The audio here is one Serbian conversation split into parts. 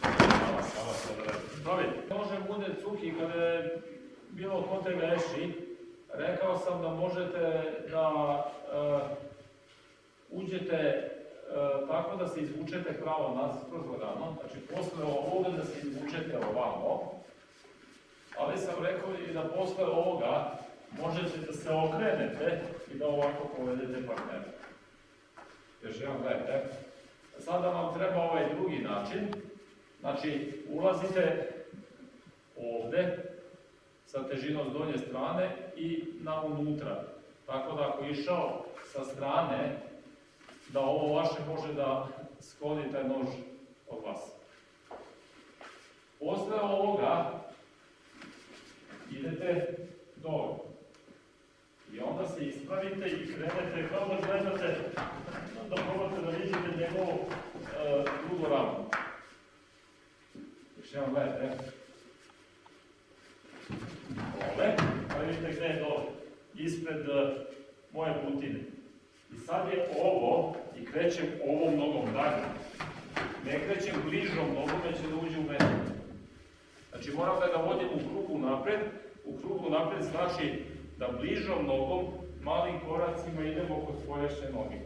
Hvala, hvala. Pravi, može bude cuki kada je bilo ko te greši. Rekao sam da možete da e, uđete e, tako da se izvučete pravo nazad kroz lagano, znači posle ovoga da se izvučete ovamo, ali sam rekao i da posle ovoga možete da se okrenete i da ovako povedete partnera. Još jedan gledajte. Sada vam treba ovaj drugi način. Znači, ulazite ovde, sa težinom s donje strane i na unutra. Tako da ako išao sa strane, da ovo vaše može da skloni taj nož od vas. Posle ovoga idete dole. I onda se ispravite i krenete kao da gledate, da probate da vidite njegovu e, drugu ramu. Još jedan gledajte. Dole, pa vidite gde je dole. Ispred e, moje putine. I sad je ovo, i krećem ovom nogom dalje. Ne krećem bližom nogom, već će da uđe u mene. Znači moram da ga vodim u krugu napred. U krugu napred znači da bližom nogom, malim koracima idemo kod spolješne noge.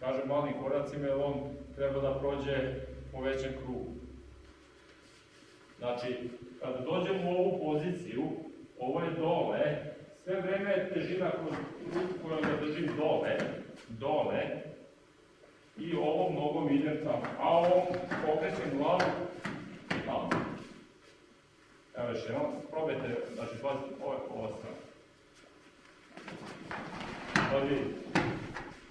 Kažem malim koracima jer on treba da prođe po većem krugu. Znači, kada dođem u ovu poziciju, ovo je dole, sve vreme je težina kroz ruku koja ga držim dole, dole, i ovom nogom idem tamo, a ovom pokrećem glavu tamo. Evo još jednom, probajte, znači pazite, ovo je ova strana. Sad vidite,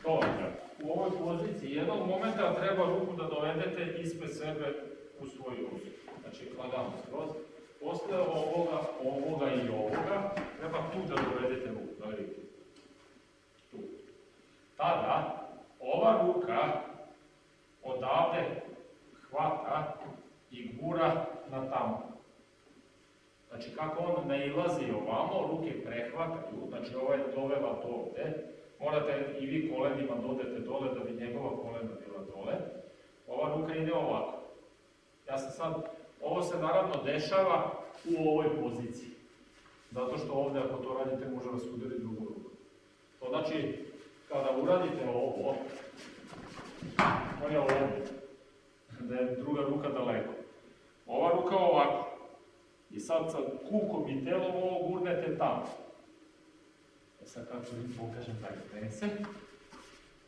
to treba. U ovoj poziciji jednog momenta treba ruku da dovedete ispred sebe u svoju ruku. Znači, lagano skroz. Posle ovoga, ovoga i ovoga, treba tu da dovedete ruku, da vidite. Tu. Tada, ova ruka odavde hvata i gura na tamo. Znači, kako on ne ilazi ovamo, ruke prehvataju, znači ova je dovela do ovde, morate i vi kolenima dodete dole da bi njegova kolena bila dole. Ova ruka ide ovako. Ja sam sad, ovo se naravno dešava u ovoj poziciji. Zato što ovde, ako to radite, može vas udari drugu ruku. To znači, kada uradite ovo, on je ovde, da je druga ruka daleko. Ova ruka ovako. I sad sa kukom i telom ovo gurnete tamo. E sad kako vi pokažem taj prense.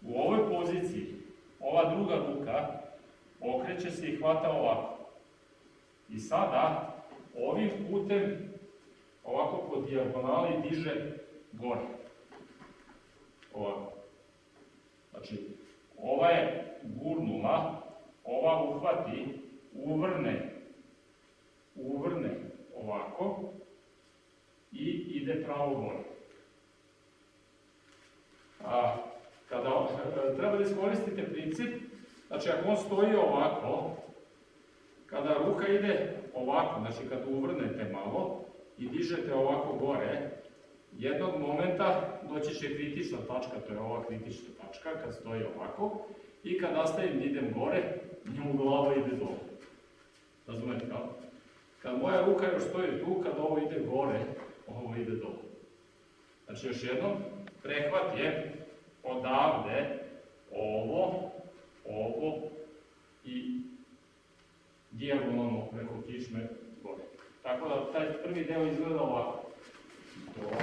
U ovoj poziciji, ova druga ruka okreće se i hvata ovako. I sada, ovim putem, ovako po dijagonali diže gore. Ovako. Znači, ova je gurnula, ova uhvati, uvrne, uvrne ovako i ide pravo gore. A, kada treba da iskoristite princip, znači ako on stoji ovako, kada ruka ide ovako, znači kad uvrnete malo i dižete ovako gore, jednog momenta doći će kritična tačka, to je ova kritična tačka, kad stoji ovako, i kad nastavim da idem gore, njemu glava ide dole. Razumete kako? Kad moja ruka još stoji tu, kad ovo ide gore, ovo ide dole. Znači još jednom, prehvat je odavde ovo, ovo i dijagonalno preko kišme gore. Tako da taj prvi deo izgleda ovako. Dole.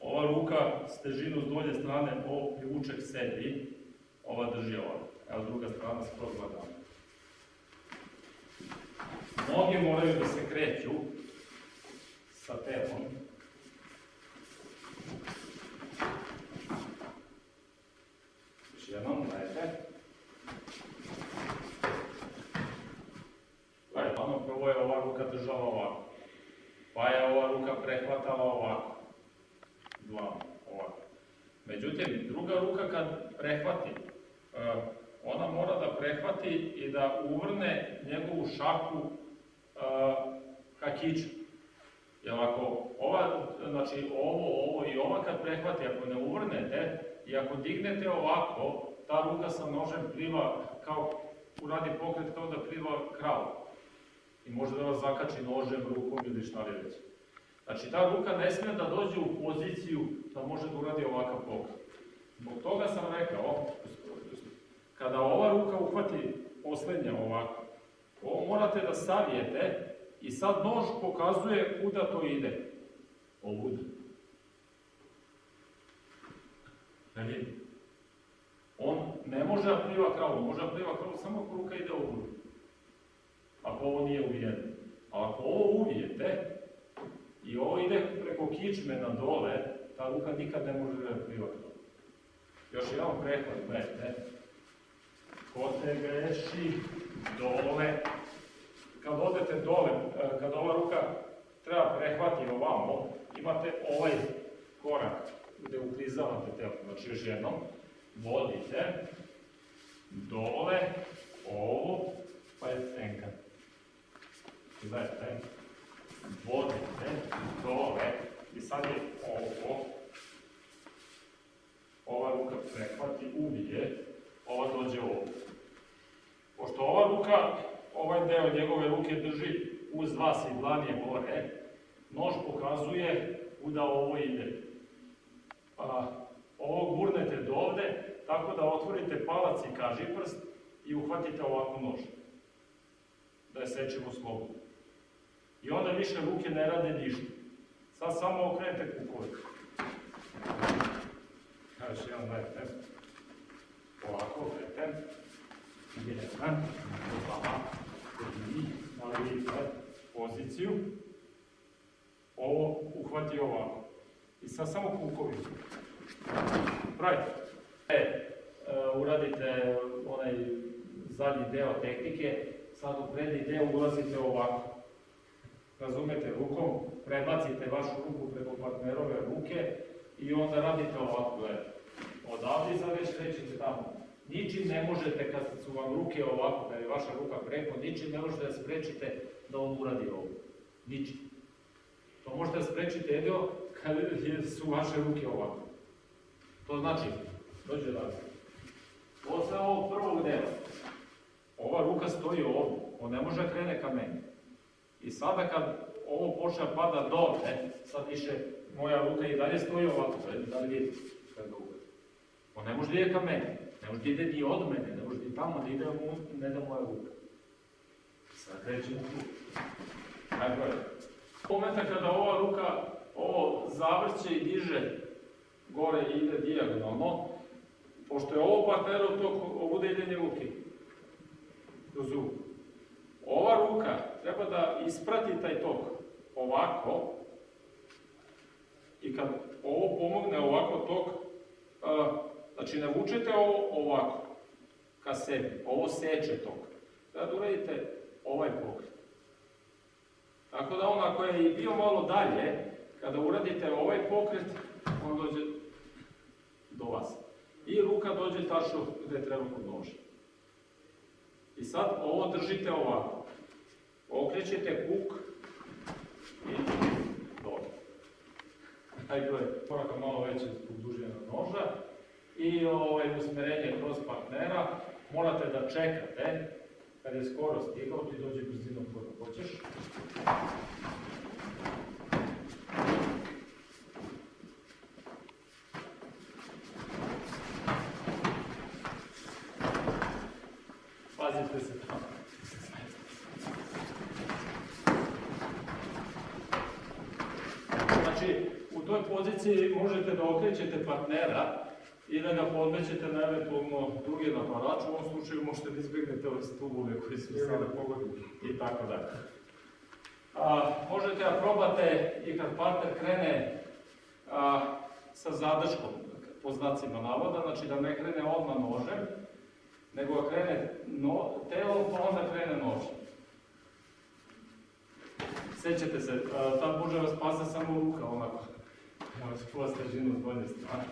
Ova ruka s težinu s dolje strane ovo privuče k sebi, ova drži ovako. Evo druga strana skroz lagano. Noge moraju da se kreću sa telom. Još jednom, gledajte. Gledajte, ono prvo je ova ruka držala ovako. Pa je ova ruka prehvatala ovako. Dva, ovako. Međutim, druga ruka kad prehvati, eh, ona mora da prehvati i da uvrne njegovu šaku ka kiču. Jer ako ova, znači ovo, ovo i ova kad prehvati, ako ne uvrnete i ako dignete ovako, ta ruka sa nožem pliva kao, uradi pokret kao da pliva krav. I može da vas zakači nožem, rukom ili šta li već. Znači ta ruka ne smije da dođe u poziciju da može da uradi ovakav pokret. Zbog toga sam rekao, kada ova ruka uhvati posljednja ovako, ovo morate da savijete i sad nož pokazuje kuda to ide. Ovuda. Znači, on ne može da pliva kravu, može da pliva kravu samo ako ruka ide ovuda. Ako ovo nije uvijeno. A ako ovo uvijete i ovo ide preko kičme na dole, ta ruka nikad ne može da pliva kravu. Još jedan prehod, gledajte. Ko te greši dole, kad odete dole, e, kad ova ruka treba prehvati ovamo, imate ovaj korak gde uklizavate telo. Znači još jednom, vodite dole, ovo, pa je tenka. Gledajte, vodite dole i sad je ovo, ova ruka prehvati, ubije, ova dođe ovdje. Pošto ova ruka, ovaj deo njegove ruke drži uz vas i dlanije gore, nož pokazuje kuda ovo ide. A, ovo gurnete do ovde, tako da otvorite palac i kažiprst i uhvatite ovako nož. Da je sečemo slobodno. I onda više ruke ne rade ništa. Sad samo okrenete kukovicu. Još jedan gledajte. Ovako, gledajte. Jedan, dva, tri, ali vidite poziciju. Ovo uhvati ovako. I sad samo kukovicu. Pravite. E, e, uradite onaj zadnji deo tehnike, sad u prednji deo ulazite ovako. Razumete, rukom prebacite vašu ruku preko partnerove ruke i onda radite ovako, gledajte. Odavde sad već krećete tamo. Ničim ne možete, kad su vam ruke ovako, kad je vaša ruka preko, ničim ne možete da sprečite da on uradi ovo. Ničim. To možete da sprečite jedino kad su vaše ruke ovako. To znači, dođe razlika. Posle ovog prvog dela, ova ruka stoji ovdje, on ne može da krene ka meni. I sada kad ovo počne da pada dole, sad više moja ruka i dalje stoji ovako, da li vidite kad uvede. On ne može da ide ka meni, ne može da ide ni od mene, ne može ni tamo da ide mu, ne da moja ruka. Sad krećemo tu. Tako je. Momenta kada ova ruka ovo zavrće i diže gore i ide dijagonalno, pošto je ovo partnerov tok, ovo bude idenje ruke kroz ruku. Ruka treba da isprati taj tok ovako i kad ovo pomogne ovako tok, znači ne vučete ovo ovako ka sebi, ovo seče tok. Da uradite ovaj pokret. Tako da on ako je i bio malo dalje, kada uradite ovaj pokret, on dođe do vas. I ruka dođe tačno gde treba kod noža. I sad ovo držite ovako. Okrećete kuk i dole. Ajde, koraka malo veće zbog dužine noža. I ovaj, usmerenje kroz partnera. Morate da čekate kad je skoro stigao, ti dođe brzinom koju hoćeš. Pazite se tamo. Znači, u toj poziciji možete da okrećete partnera i da ga podmećete na eventualno drugi naparač, u ovom slučaju možete da izbjegnete ove stubove koji su sada pogodni i tako dalje. A, možete da probate i kad partner krene a, sa zadrškom, po znacima navoda, znači da ne krene odmah nožem, nego da krene no, telo, pa onda krene nožem. Sećate se, a, tad može vas spasa samo ruka, onako. Možete čuva stežinu s bolje strane.